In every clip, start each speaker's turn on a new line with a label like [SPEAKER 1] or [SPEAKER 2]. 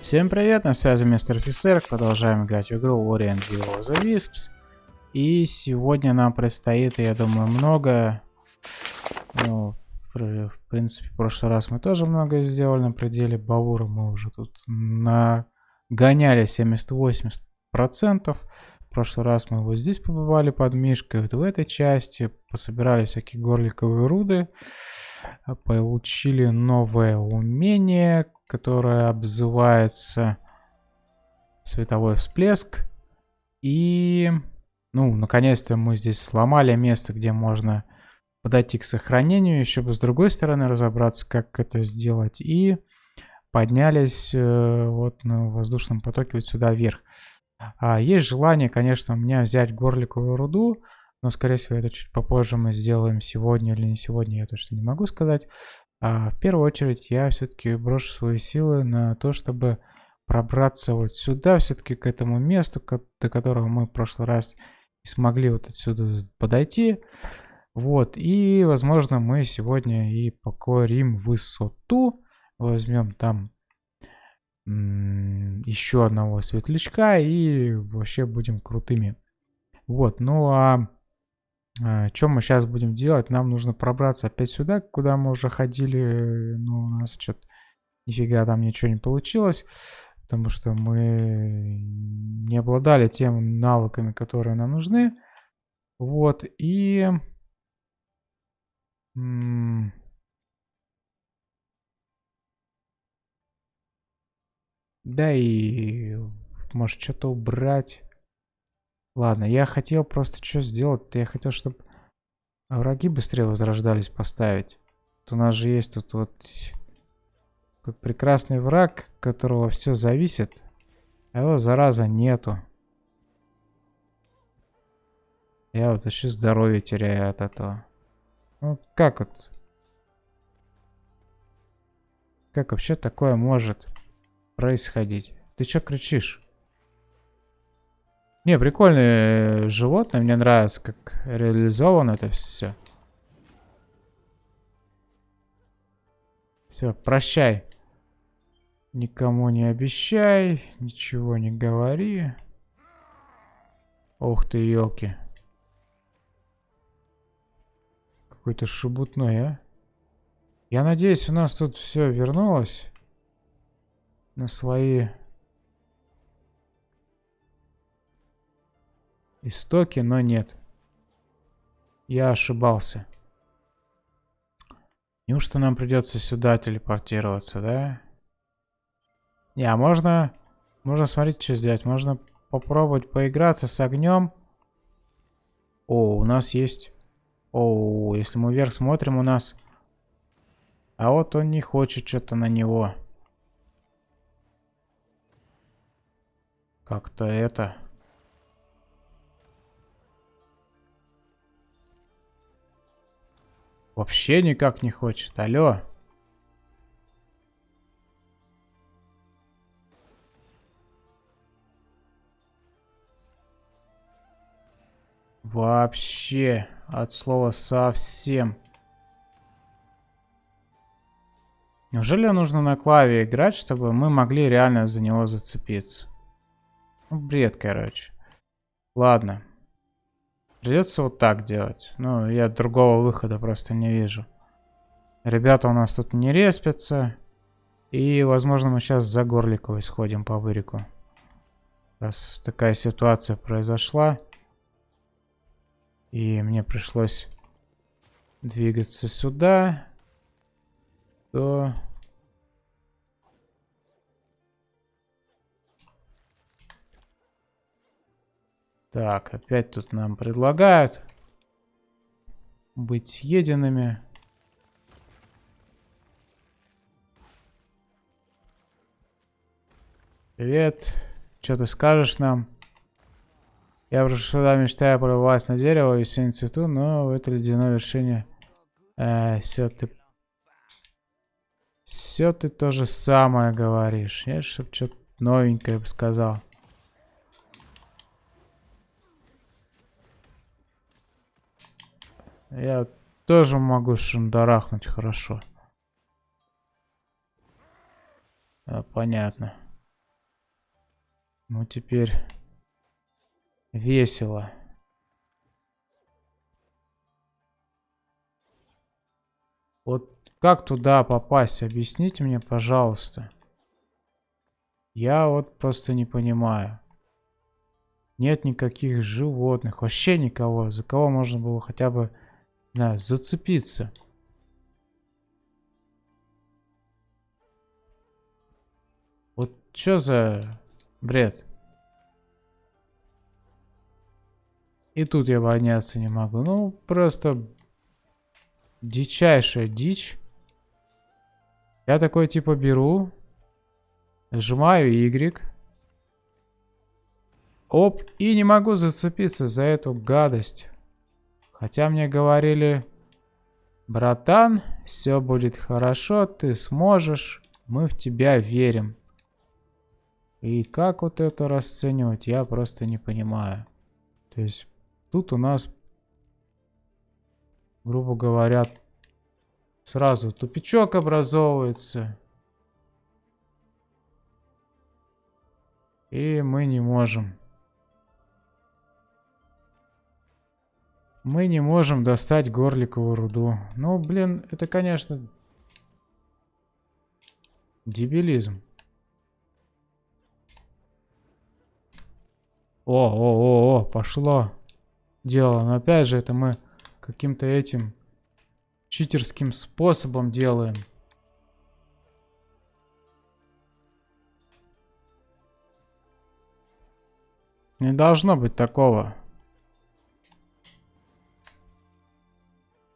[SPEAKER 1] Всем привет, на связи мистер офицер, продолжаем играть в игру Orient Will of the Wisps. И сегодня нам предстоит, я думаю, много. Ну, в принципе, в прошлый раз мы тоже много сделали на пределе Баура. Мы уже тут нагоняли 70-80%. В прошлый раз мы вот здесь побывали под Мишкой, вот в этой части. Пособирали всякие горликовые руды. Получили новое умение, которое обзывается световой всплеск. И, ну, наконец-то мы здесь сломали место, где можно подойти к сохранению, еще бы с другой стороны разобраться, как это сделать. И поднялись э, вот на воздушном потоке вот сюда вверх. А есть желание, конечно, у меня взять горликовую руду, но, скорее всего, это чуть попозже мы сделаем сегодня или не сегодня, я точно не могу сказать. А в первую очередь я все-таки брошу свои силы на то, чтобы пробраться вот сюда, все-таки к этому месту, до которого мы в прошлый раз не смогли вот отсюда подойти. Вот, и, возможно, мы сегодня и покорим высоту. Возьмем там еще одного светлячка и вообще будем крутыми. Вот, ну а что мы сейчас будем делать? Нам нужно пробраться опять сюда, куда мы уже ходили. Ну, у нас что-то нифига там ничего не получилось. Потому что мы не обладали теми навыками, которые нам нужны. Вот, и... Да и... Может, что-то убрать. Ладно, я хотел просто что сделать Я хотел, чтобы враги быстрее возрождались поставить. Вот у нас же есть тут вот прекрасный враг, которого все зависит. А его, зараза, нету. Я вот еще здоровье теряю от этого. Ну, как вот? Как вообще такое может происходить? Ты что кричишь? Не, прикольные животные. Мне нравится, как реализовано это все. Все, прощай. Никому не обещай, ничего не говори. Ух ты, елки. Какой-то шебутной, а? Я надеюсь, у нас тут все вернулось на свои Истоки, но нет. Я ошибался. Неужто нам придется сюда телепортироваться, да? Не, а можно... Можно, смотреть, что сделать. Можно попробовать поиграться с огнем. О, у нас есть... О, если мы вверх смотрим, у нас... А вот он не хочет что-то на него. Как-то это... Вообще никак не хочет. Алло. Вообще. От слова совсем. Неужели нужно на клаве играть, чтобы мы могли реально за него зацепиться? Ну, бред, короче. Ладно. Придется вот так делать. Ну, я другого выхода просто не вижу. Ребята у нас тут не респятся. И, возможно, мы сейчас за Горликовой сходим по вырику. Раз такая ситуация произошла. И мне пришлось двигаться сюда. То... Так, опять тут нам предлагают быть съеденными. Привет. Что ты скажешь нам? Я пришел сюда, мечтая прорваться на дерево и синем цвету, но в это ледяное вершине... Э, все ты... Все ты то же самое говоришь. Нет, чтоб что-то новенькое бы сказал. Я тоже могу шандарахнуть хорошо. А, понятно. Ну, теперь весело. Вот как туда попасть? Объясните мне, пожалуйста. Я вот просто не понимаю. Нет никаких животных, вообще никого, за кого можно было хотя бы, да, зацепиться. Вот что за бред? И тут я подняться не могу. Ну, просто дичайшая дичь. Я такой типа беру, нажимаю Y. Оп, и не могу зацепиться за эту гадость. Хотя мне говорили, братан, все будет хорошо, ты сможешь, мы в тебя верим. И как вот это расценивать, я просто не понимаю. То есть тут у нас, грубо говоря, сразу тупичок образовывается. И мы не можем. Мы не можем достать горликовую руду. Ну, блин, это, конечно, дебилизм. О, о, о, о, пошло дело. Но опять же, это мы каким-то этим читерским способом делаем. Не должно быть такого.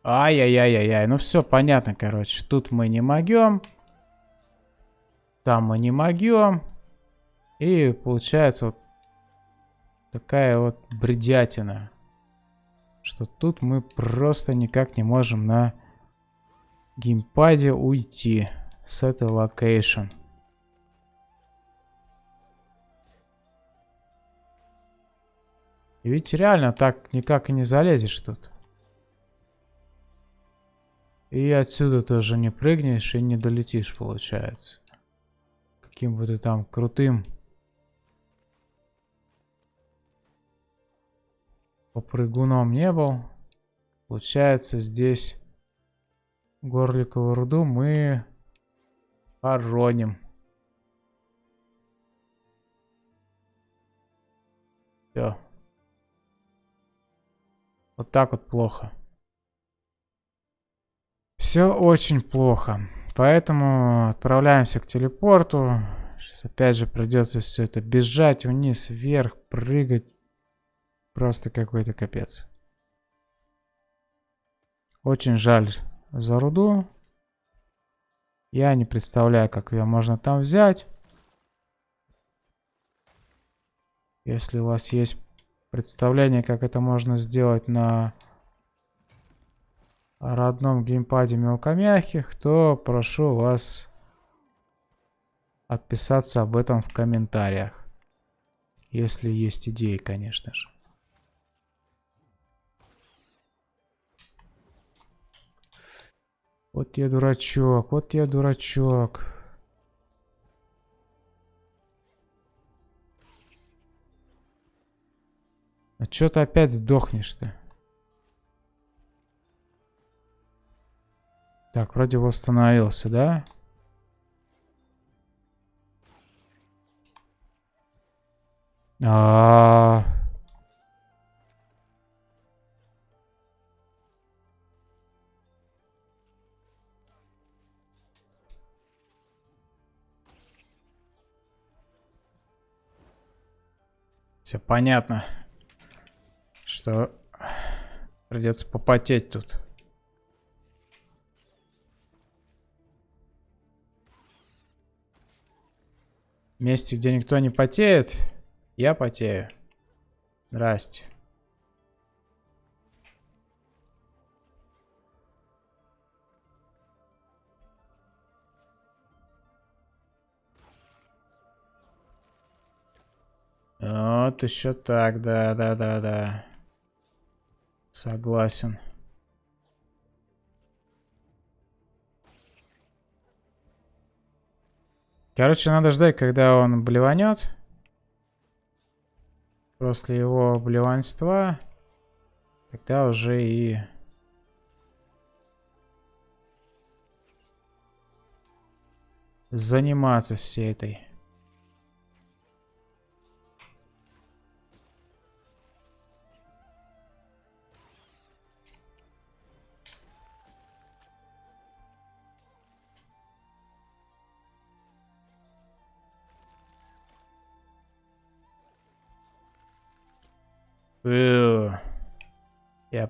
[SPEAKER 1] Ай-яй-яй-яй-яй. Ну все понятно, короче. Тут мы не могем. Там мы не могем. И получается вот такая вот бредятина. Что тут мы просто никак не можем на геймпаде уйти с этой location. И ведь реально так никак и не залезешь тут. И отсюда тоже не прыгнешь и не долетишь, получается. Каким бы ты там крутым попрыгуном не был. Получается, здесь горликовую руду мы хороним. Все. Вот так вот плохо. Все очень плохо. Поэтому отправляемся к телепорту. Сейчас опять же придется все это бежать вниз, вверх, прыгать. Просто какой-то капец. Очень жаль за руду. Я не представляю, как ее можно там взять. Если у вас есть представление, как это можно сделать на родном геймпаде мелкомягких, то прошу вас отписаться об этом в комментариях. Если есть идеи, конечно же. Вот я дурачок, вот я дурачок. А чё ты опять сдохнешь-то? Так, вроде восстановился, да? А, -а, -а. Все понятно, что придется попотеть тут. Месте, где никто не потеет, я потею. Здрасте. Вот еще так, да, да, да, да. Согласен. Короче, надо ждать, когда он блеванет. после его блеванства, тогда уже и заниматься всей этой Я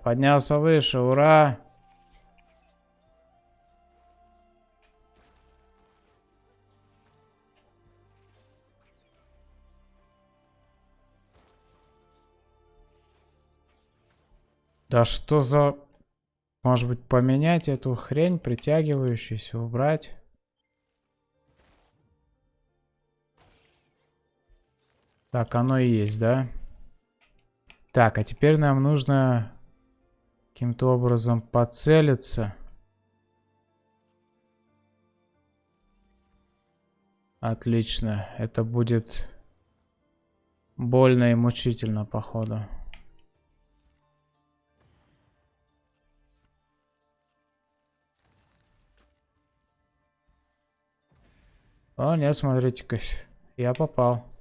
[SPEAKER 1] поднялся выше, ура! Да что за... Может быть поменять эту хрень, притягивающуюся, убрать? Так, оно и есть, да? Да. Так, а теперь нам нужно каким-то образом поцелиться. Отлично. Это будет больно и мучительно, походу. О, нет, смотрите-ка. Я попал.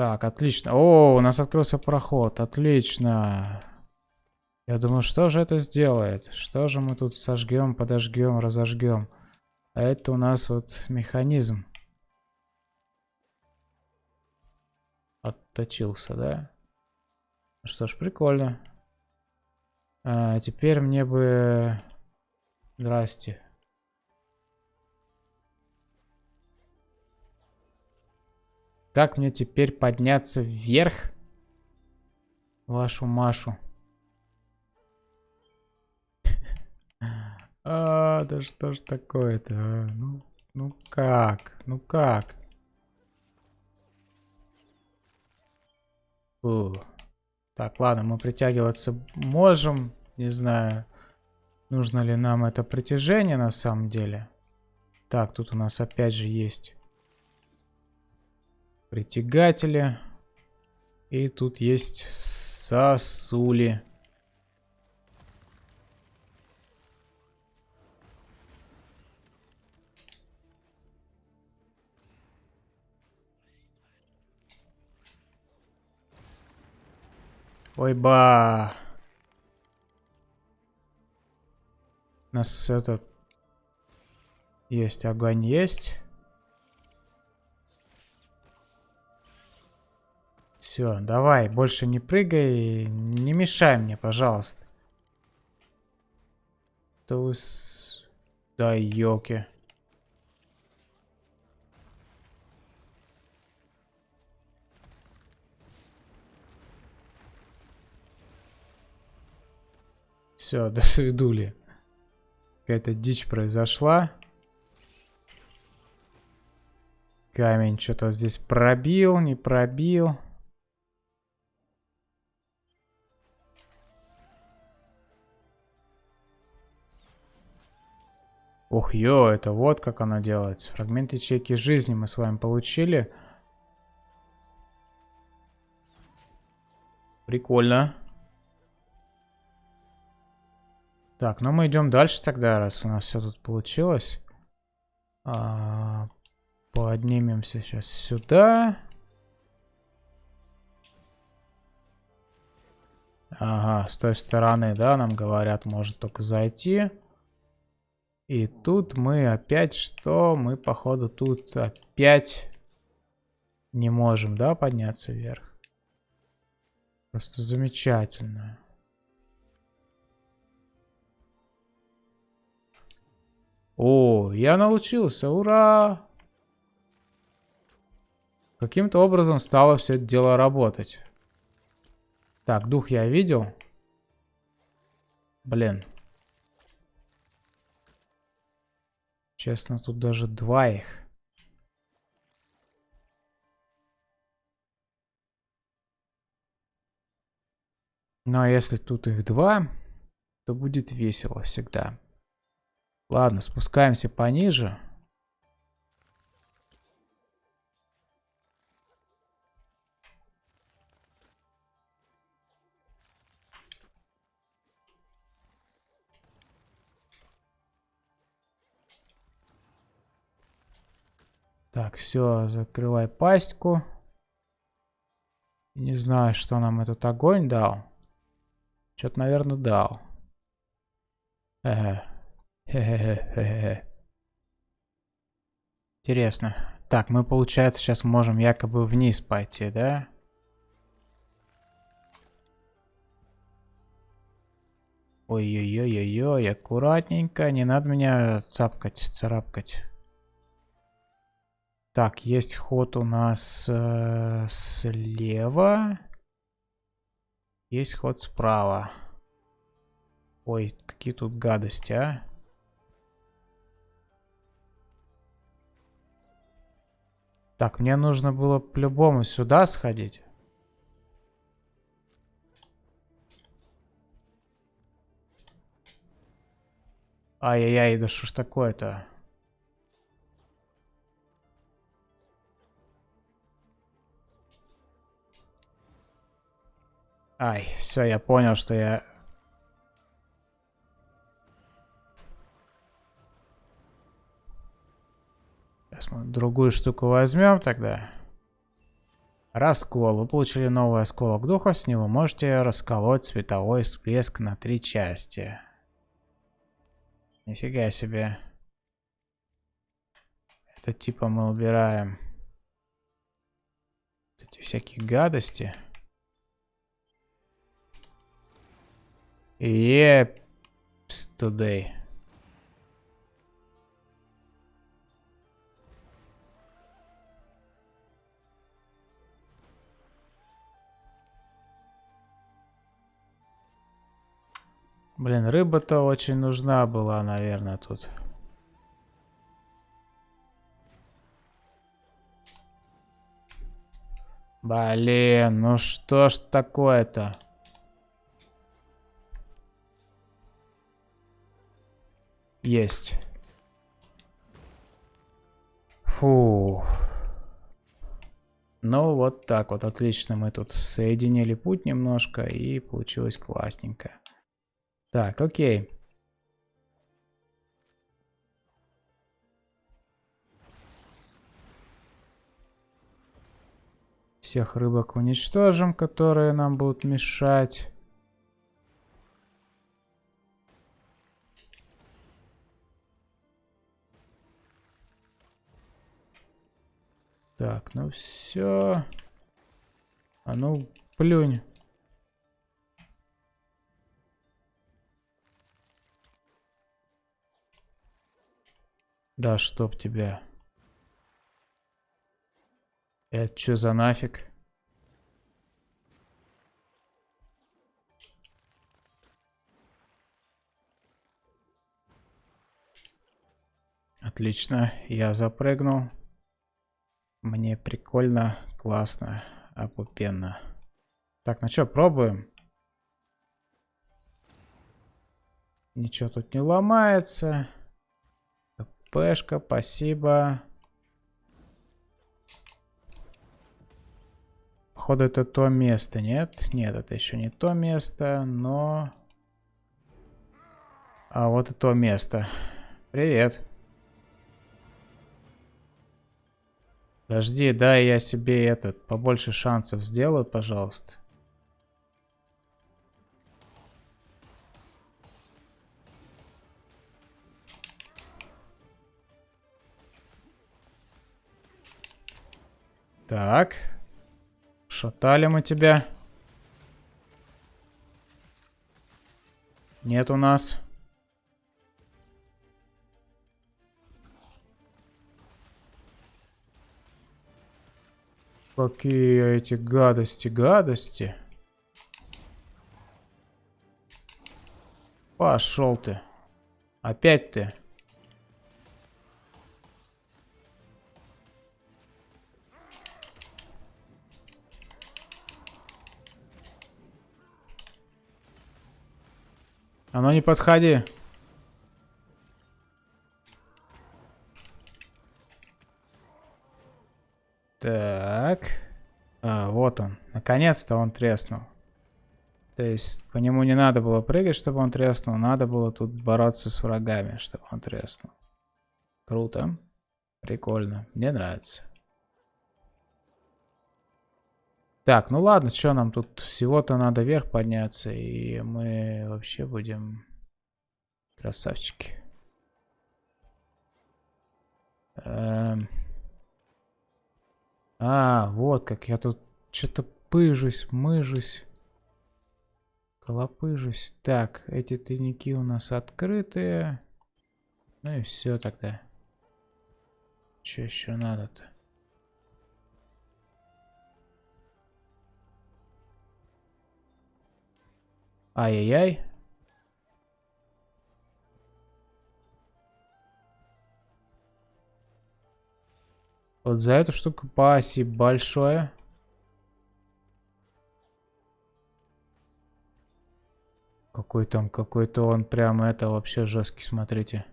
[SPEAKER 1] Так, отлично. О, у нас открылся проход. Отлично. Я думаю, что же это сделает? Что же мы тут сожгем, подожгем, разожгем? А это у нас вот механизм. Отточился, да? Что ж, прикольно. А, теперь мне бы... Здрасте. Как мне теперь подняться вверх? Вашу Машу. А, да что ж такое-то, а? Ну, ну как? Ну как? Фу. Так, ладно, мы притягиваться можем. Не знаю, нужно ли нам это притяжение на самом деле. Так, тут у нас опять же есть притягатели. И тут есть сосули. Ой, ба. У нас этот... Есть огонь, есть. Все, давай, больше не прыгай, не мешай мне, пожалуйста. То с... Да, ёлки. Все, до свидули. Какая-то дичь произошла. Камень что-то здесь пробил, не пробил. Ох, ё, это вот как оно делается. Фрагмент ячейки жизни мы с вами получили. Прикольно. Так, ну мы идем дальше тогда, раз у нас все тут получилось. А, поднимемся сейчас сюда. Ага, с той стороны, да, нам говорят, может только зайти. И тут мы опять что? Мы, походу, тут опять не можем, да, подняться вверх. Просто замечательно. О, я научился, ура! Каким-то образом стало все это дело работать. Так, дух я видел. Блин. Честно, тут даже два их. Ну а если тут их два, то будет весело всегда. Ладно, спускаемся пониже. Так, все, закрывай пастьку. Не знаю, что нам этот огонь дал. Что-то, наверное, дал. Ага. Интересно. Так, мы, получается, сейчас можем якобы вниз пойти, да? Ой-ой-ой-ой-ой, аккуратненько, не надо меня цапкать, царапкать. Так, есть ход у нас э, слева. Есть ход справа. Ой, какие тут гадости, а. Так, мне нужно было по-любому сюда сходить. Ай-яй-яй, да что ж такое-то? Ай, все, я понял, что я... Сейчас мы другую штуку возьмем тогда. Раскол. Вы получили новый осколок духа. С него можете расколоть световой всплеск на три части. Нифига себе. Это типа мы убираем эти всякие гадости. Today. Блин, рыба-то очень нужна была, наверное, тут. Блин, ну что ж такое-то? Есть. Фу. Ну, вот так вот, отлично. Мы тут соединили путь немножко, и получилось классненько. Так, окей. Всех рыбок уничтожим, которые нам будут мешать. Так, ну все. А ну, плюнь. Да, чтоб тебя. Это что за нафиг? Отлично, я запрыгнул. Мне прикольно, классно, опупенно. Так, ну что, пробуем? Ничего тут не ломается. Пешка, спасибо. Походу это то место, нет? Нет, это еще не то место, но... А вот и то место. Привет. Подожди, дай я себе этот, побольше шансов сделаю, пожалуйста. Так. Шатали мы тебя. Нет у нас. Какие эти гадости, гадости. Пошел ты. Опять ты. А ну не подходи. Так вот он. Наконец-то он треснул. То есть по нему не надо было прыгать, чтобы он треснул. Надо было тут бороться с врагами, чтобы он треснул. Круто. Прикольно. Мне нравится. Так, ну ладно, что нам тут всего-то надо вверх подняться, и мы вообще будем красавчики. Эм... А, вот как я тут что-то пыжусь, мыжусь. Колопыжусь. Так, эти тайники у нас открытые. Ну и все тогда. Что еще надо-то? Ай-яй-яй. Вот за эту штуку спасибо большое. Какой там, какой-то он прям это вообще жесткий, смотрите.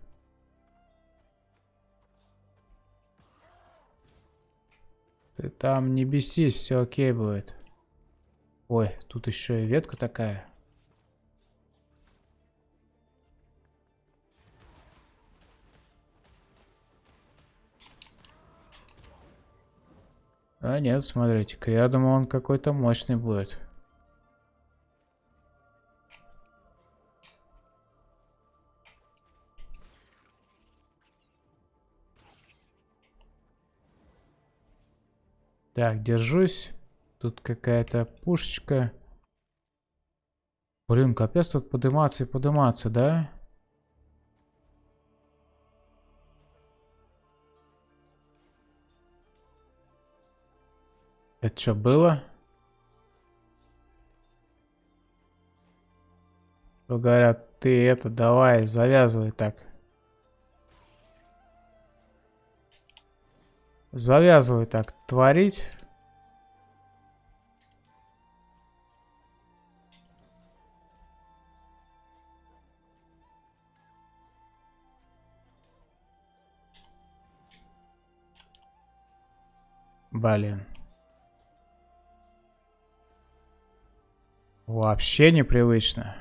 [SPEAKER 1] Ты там не бесись, все окей будет. Ой, тут еще и ветка такая. А нет, смотрите-ка, я думал, он какой-то мощный будет. Так, держусь. Тут какая-то пушечка. Блин, капец тут подниматься и подниматься, да? Это что было? Говорят, ты это давай, завязывай так. Завязывай так творить. Блин. Вообще непривычно.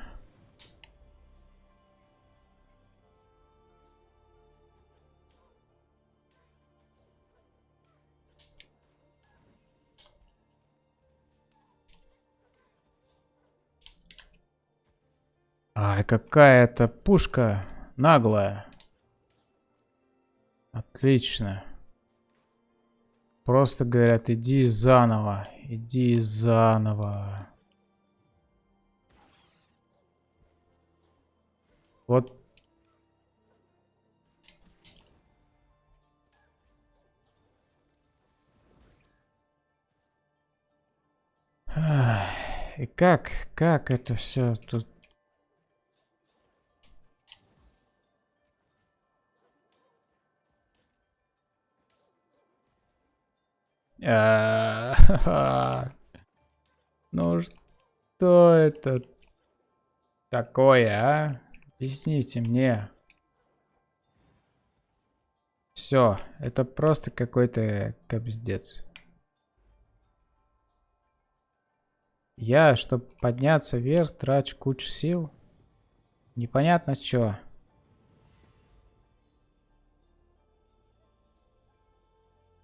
[SPEAKER 1] Ай, какая-то пушка наглая. Отлично. Просто говорят, иди заново, иди заново. Вот. И как, как это все тут? А, ну что это такое, а? Объясните мне. Все, это просто какой-то капздец. Я, чтобы подняться вверх, трачу кучу сил. Непонятно что.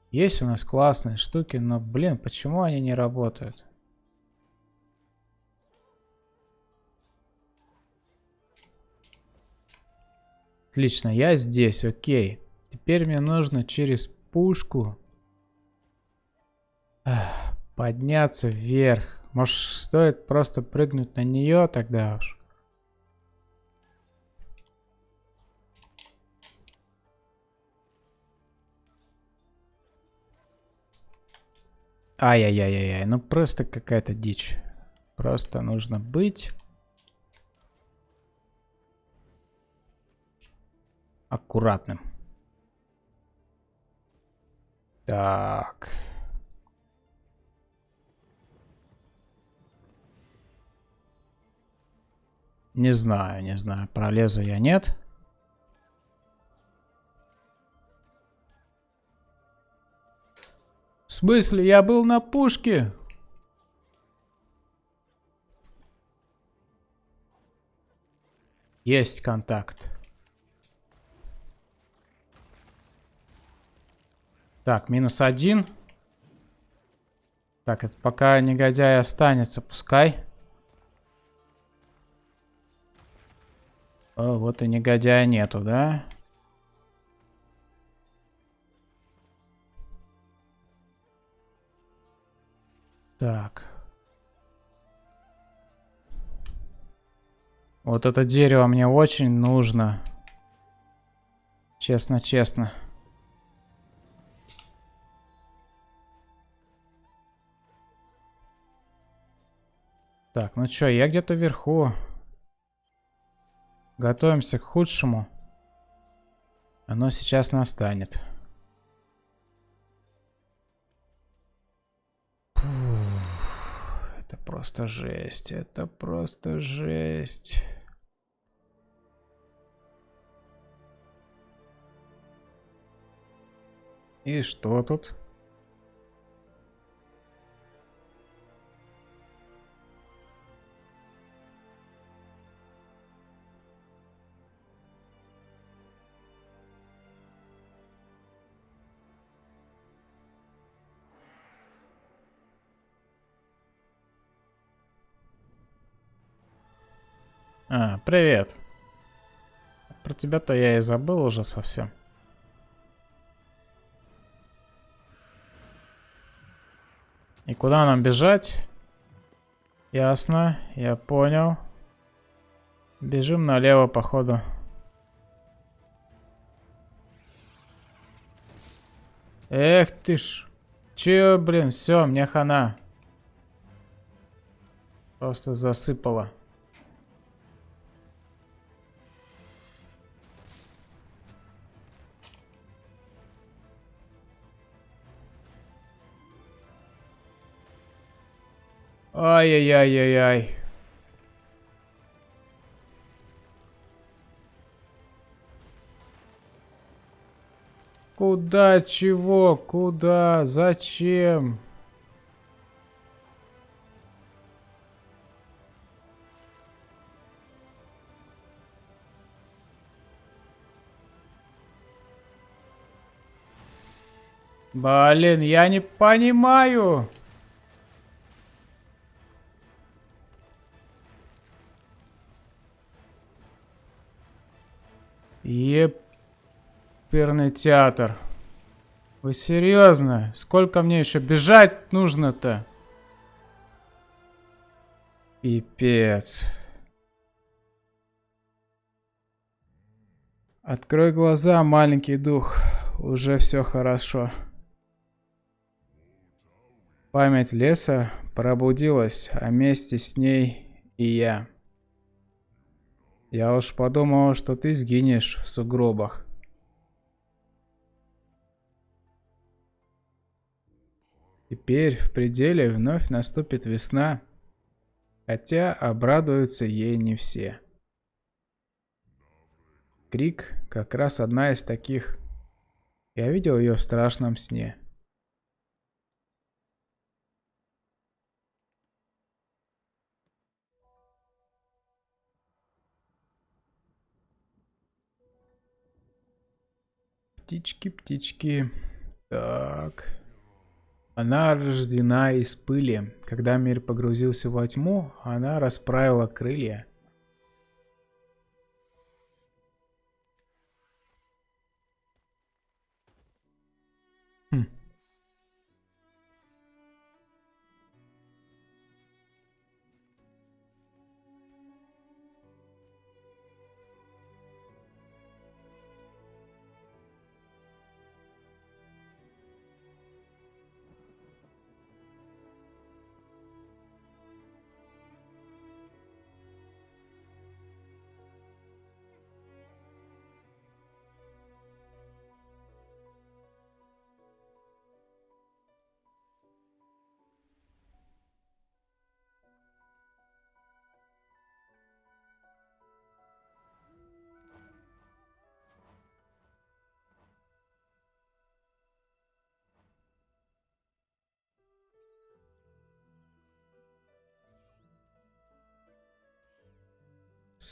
[SPEAKER 1] Есть у нас классные штуки, но, блин, почему они не работают? Отлично, я здесь, окей. Теперь мне нужно через пушку подняться вверх. Может, стоит просто прыгнуть на нее тогда уж? Ай-яй-яй-яй, ну просто какая-то дичь. Просто нужно быть аккуратным. Так. Не знаю, не знаю, пролезу я, нет. В смысле, я был на пушке? Есть контакт. Так, минус один. Так, это пока негодяй останется, пускай. О, вот и негодяя нету, да? Так. Вот это дерево мне очень нужно. Честно, честно. Так, ну чё, я где-то вверху. Готовимся к худшему. Оно сейчас настанет. это просто жесть. Это просто жесть. И что тут? А, привет. Про тебя-то я и забыл уже совсем. И куда нам бежать? Ясно, я понял. Бежим налево, походу. Эх ты ж. Че, блин, все, мне хана. Просто засыпало. Ай-яй-яй-яй-яй. Куда, чего, куда, зачем? Блин, я не понимаю. Еперный театр. Вы серьезно? Сколько мне еще бежать нужно-то? Пипец. Открой глаза, маленький дух. Уже все хорошо. Память леса пробудилась, а вместе с ней и я. Я уж подумал, что ты сгинешь в сугробах. Теперь в пределе вновь наступит весна, хотя обрадуются ей не все. Крик как раз одна из таких. Я видел ее в страшном сне. Птички, птички. Так. Она рождена из пыли. Когда мир погрузился во тьму, она расправила крылья.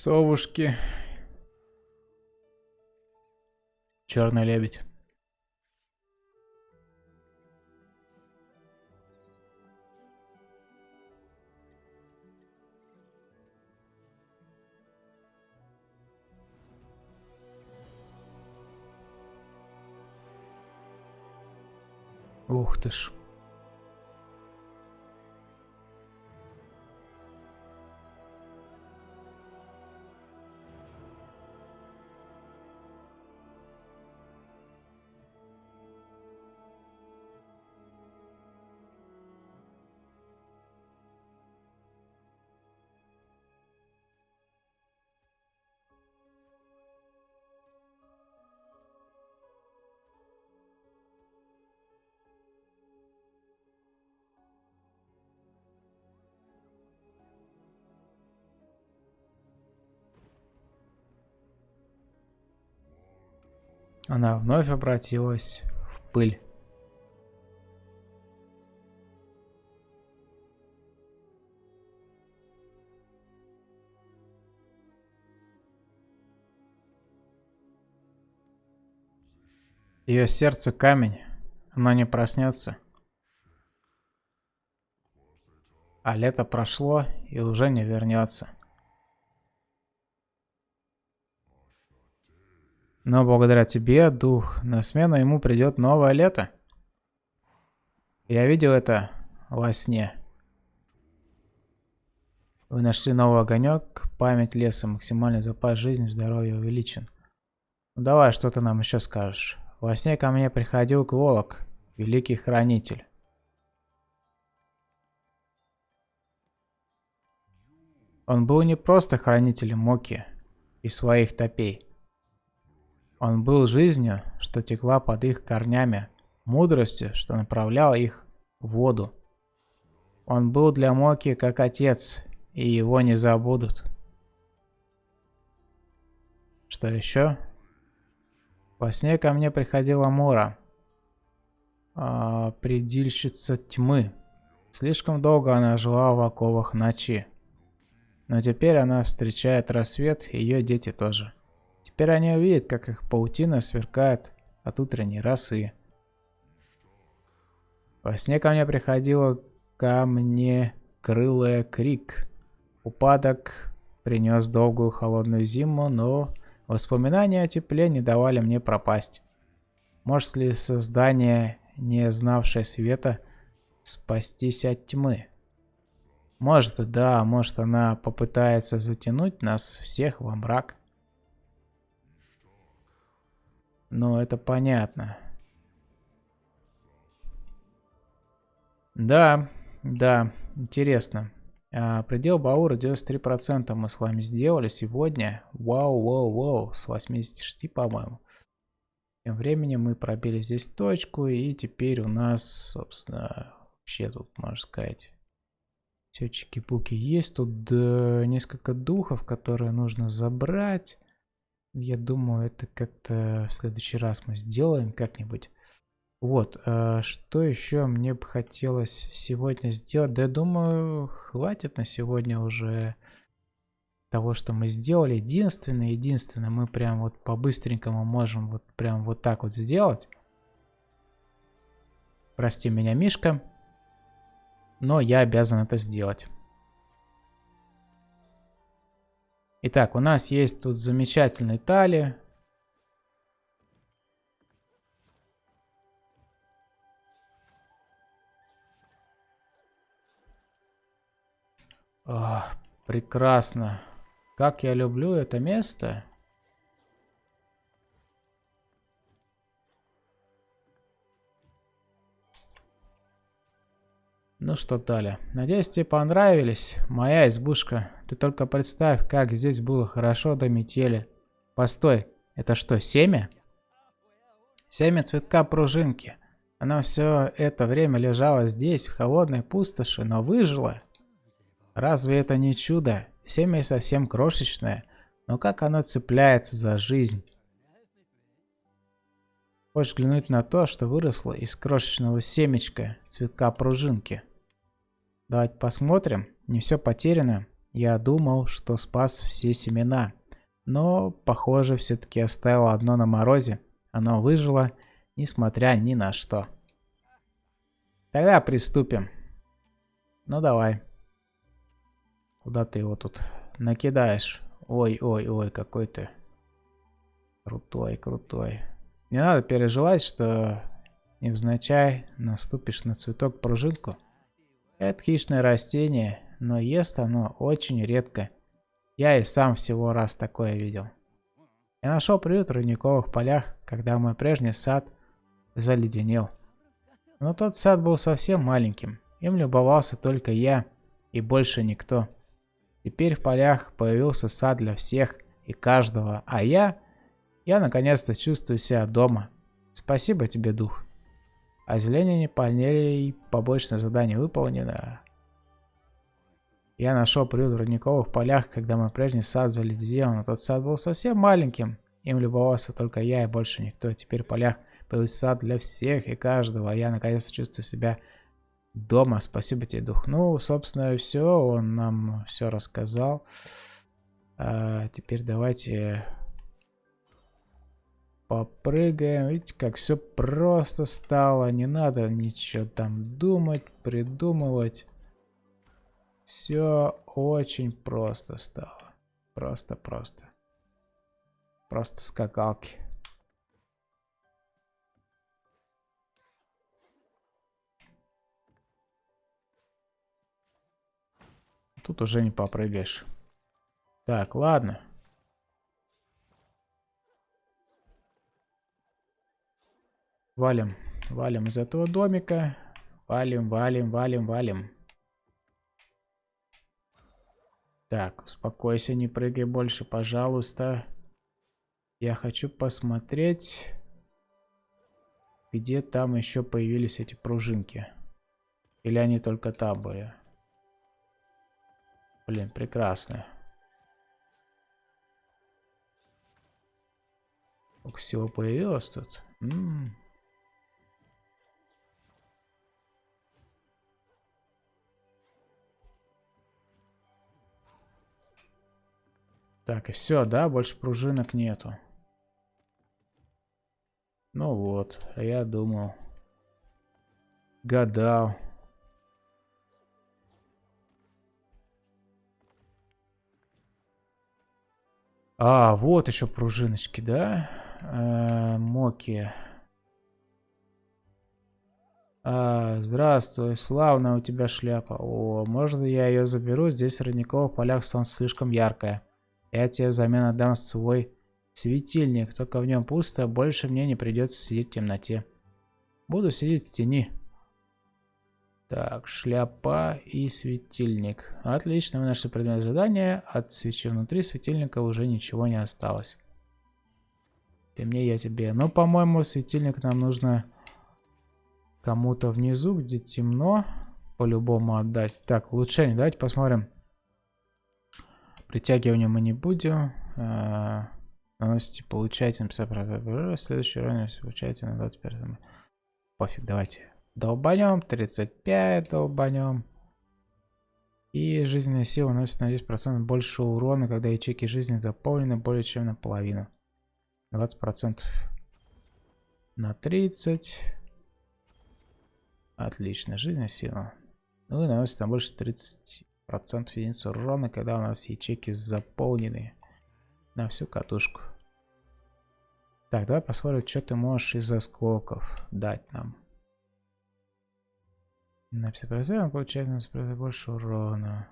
[SPEAKER 1] Совушки. Черный лебедь. Ух ты ж. Она вновь обратилась в пыль. Ее сердце камень, оно не проснется. А лето прошло и уже не вернется. Но благодаря тебе, дух, на смену ему придет новое лето. Я видел это во сне. Вы нашли новый огонек, память леса, максимальный запас жизни, здоровья увеличен. Ну давай, что ты нам еще скажешь? Во сне ко мне приходил Кволок, великий хранитель. Он был не просто хранителем Моки и своих топей. Он был жизнью, что текла под их корнями, мудростью, что направляла их в воду. Он был для Моки как отец, и его не забудут. Что еще? Во сне ко мне приходила Мора, а, предельщица тьмы. Слишком долго она жила в оковах ночи. Но теперь она встречает рассвет, и ее дети тоже. Теперь они увидят, как их паутина сверкает от утренней росы. Во сне ко мне приходила ко мне крылая крик. Упадок принес долгую холодную зиму, но воспоминания о тепле не давали мне пропасть. Может ли создание, не знавшее света, спастись от тьмы? Может, да, может она попытается затянуть нас всех во мрак. Ну, это понятно. Да, да, интересно. А, предел Баура 93% мы с вами сделали сегодня. Вау, вау, вау, с 86, по-моему. Тем временем мы пробили здесь точку, и теперь у нас, собственно, вообще тут, можно сказать, все чики-пуки есть. Тут да, несколько духов, которые нужно забрать. Я думаю, это как-то в следующий раз мы сделаем как-нибудь. Вот, а что еще мне бы хотелось сегодня сделать? Да я думаю, хватит на сегодня уже того, что мы сделали. Единственное, единственное, мы прям вот по-быстренькому можем вот прям вот так вот сделать. Прости меня, Мишка, но я обязан это сделать. Итак, у нас есть тут замечательный тали. Ах, прекрасно. Как я люблю это место. Ну что, Таля, надеюсь, тебе понравились моя избушка. Ты только представь, как здесь было хорошо до метели. Постой, это что, семя? Семя цветка пружинки. Она все это время лежала здесь, в холодной пустоши, но выжила. Разве это не чудо? Семя совсем крошечное, но как оно цепляется за жизнь. Хочешь взглянуть на то, что выросло из крошечного семечка цветка пружинки? Давайте посмотрим. Не все потеряно. Я думал, что спас все семена. Но, похоже, все-таки оставил одно на морозе. Оно выжило, несмотря ни на что. Тогда приступим. Ну давай. Куда ты его тут накидаешь? Ой-ой-ой, какой ты крутой, крутой. Не надо переживать, что невзначай наступишь на цветок пружинку. Это хищное растение, но ест оно очень редко. Я и сам всего раз такое видел. Я нашел приют в родниковых полях, когда мой прежний сад заледенел. Но тот сад был совсем маленьким. Им любовался только я и больше никто. Теперь в полях появился сад для всех и каждого, а я... Я наконец-то чувствую себя дома. Спасибо тебе, дух. Озеленение полей, побочное задание выполнено. Я нашел приют в родниковых полях, когда мой прежний сад заледенел, но тот сад был совсем маленьким. Им любовался только я и больше никто. Теперь в полях появился сад для всех и каждого, а я наконец-то чувствую себя дома. Спасибо тебе, дух. Ну, собственно, все. Он нам все рассказал. А, теперь давайте попрыгаем. Видите, как все просто стало. Не надо ничего там думать, придумывать. Все очень просто стало. Просто-просто. Просто скакалки. Тут уже не попрыгаешь. Так, ладно. Валим. Валим из этого домика. Валим, валим, валим, валим. Так, успокойся, не прыгай больше, пожалуйста. Я хочу посмотреть, где там еще появились эти пружинки. Или они только там были. Блин, прекрасно. Сколько всего появилось тут. М -м -м. Так, и все, да? Больше пружинок нету. Ну вот, а я думал. Гадал. А, вот еще пружиночки, да? Э, моки. А, здравствуй, славная у тебя шляпа. О, можно я ее заберу? Здесь в родниковых полях солнце слишком яркое. Я тебе взамен отдам свой светильник, только в нем пусто, больше мне не придется сидеть в темноте. Буду сидеть в тени. Так, шляпа и светильник. Отлично, мы нашли предмет задания. От свечи внутри светильника уже ничего не осталось. Ты мне, я тебе. Но, по-моему, светильник нам нужно кому-то внизу, где темно, по-любому отдать. Так, улучшение. Давайте посмотрим. Притягивание мы не будем. Наносите, получайте на 50%. Следующий уровень получайте на 25%. Пофиг, давайте. Долбанем, 35 долбанем. И жизненная сила наносит на 10% больше урона, когда ячейки жизни заполнены более чем наполовину. 20% на 30. Отлично, жизненная сила. Ну и наносит на больше 30% единиц урона, когда у нас ячейки заполнены на всю катушку. Так, давай посмотрим, что ты можешь из осколков дать нам. На все он получает на все больше урона.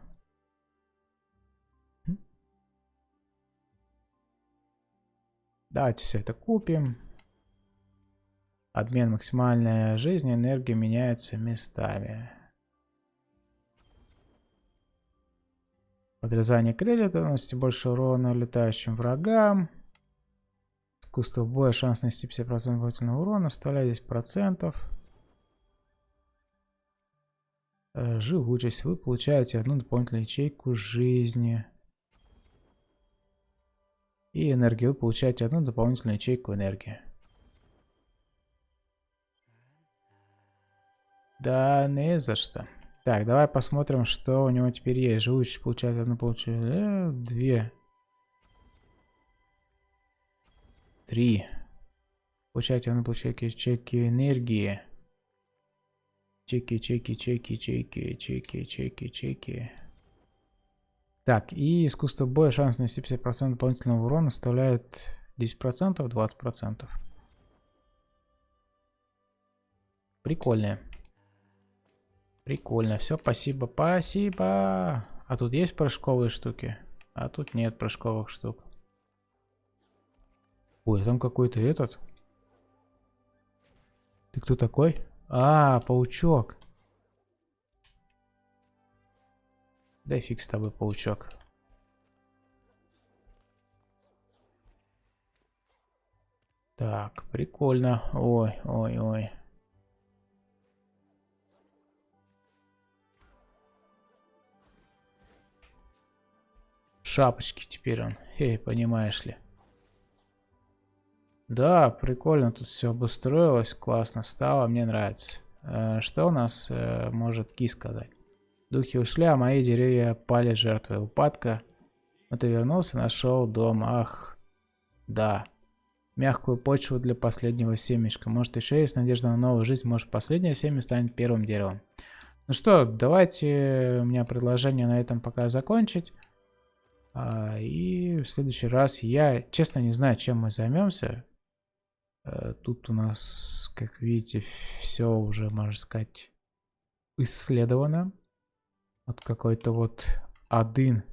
[SPEAKER 1] Давайте все это купим. Обмен максимальная жизнь, энергия меняется местами. Подрезание крылья наносит больше урона летающим врагам. Искусство боя, шанс нанести 50% дополнительного урона, вставляй 10%. Э, живучесть. Вы получаете одну дополнительную ячейку жизни. И энергию. Вы получаете одну дополнительную ячейку энергии. Да, не за что. Так, давай посмотрим, что у него теперь есть. Живучесть получает одну, получает э, две. Три. Получайте на чеки, чеки энергии. Чеки, чеки, чеки, чеки, чеки, чеки, чеки. Так, и искусство боя, шанс нанести 50% дополнительного урона составляет 10%, 20%. Прикольно. Прикольно. Все, спасибо, спасибо. А тут есть прыжковые штуки? А тут нет прыжковых штук. Ой, там какой-то этот. Ты кто такой? А, паучок. Да фиг с тобой, паучок. Так, прикольно. Ой, ой, ой. Шапочки теперь он. Эй, понимаешь ли. Да, прикольно тут все обустроилось, классно стало, мне нравится. Э, что у нас э, может Ки сказать? Духи ушли, а мои деревья пали жертвой упадка. Но ты вернулся, нашел дом. Ах, да. Мягкую почву для последнего семечка. Может еще есть надежда на новую жизнь. Может последнее семя станет первым деревом. Ну что, давайте у меня предложение на этом пока закончить. А, и в следующий раз я, честно, не знаю, чем мы займемся. Э, тут у нас, как видите, все уже, можно сказать, исследовано. Вот какой-то вот один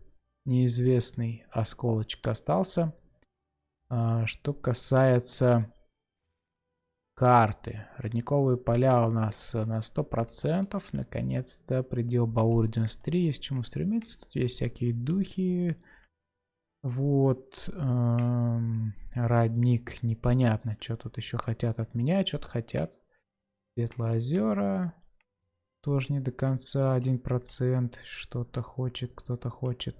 [SPEAKER 1] неизвестный осколочек остался. А, что касается карты. Родниковые поля у нас на 100%. Наконец-то предел Баур 93. Есть к чему стремиться. Тут есть всякие духи. Вот. Эм, родник. Непонятно, что тут еще хотят от меня. Что-то хотят. Светлые озера. Тоже не до конца. 1%. Что-то хочет, кто-то хочет.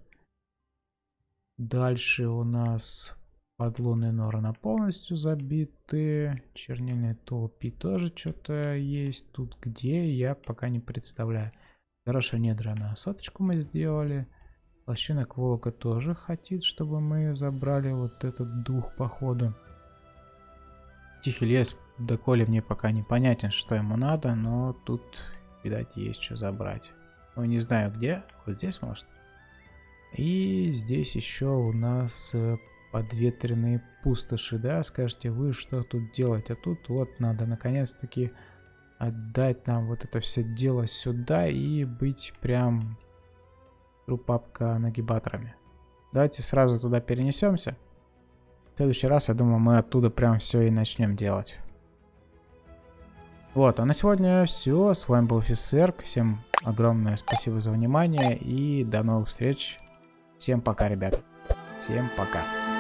[SPEAKER 1] Дальше у нас Подлунные норы полностью забиты. Чернильные толпи тоже что-то есть. Тут где, я пока не представляю. Хорошая недра на соточку мы сделали. Лощинок волка тоже хотит, чтобы мы забрали вот этот дух походу. Тихий лес, доколе мне пока непонятен, что ему надо, но тут, видать, есть что забрать. Ну, не знаю где, вот здесь может. И здесь еще у нас э, подветренные пустоши, да, скажете вы, что тут делать, а тут вот надо наконец-таки отдать нам вот это все дело сюда и быть прям трупапка нагибаторами. Давайте сразу туда перенесемся. В следующий раз, я думаю, мы оттуда прям все и начнем делать. Вот, а на сегодня все. С вами был офицер. Всем огромное спасибо за внимание и до новых встреч. Всем пока, ребята. Всем пока.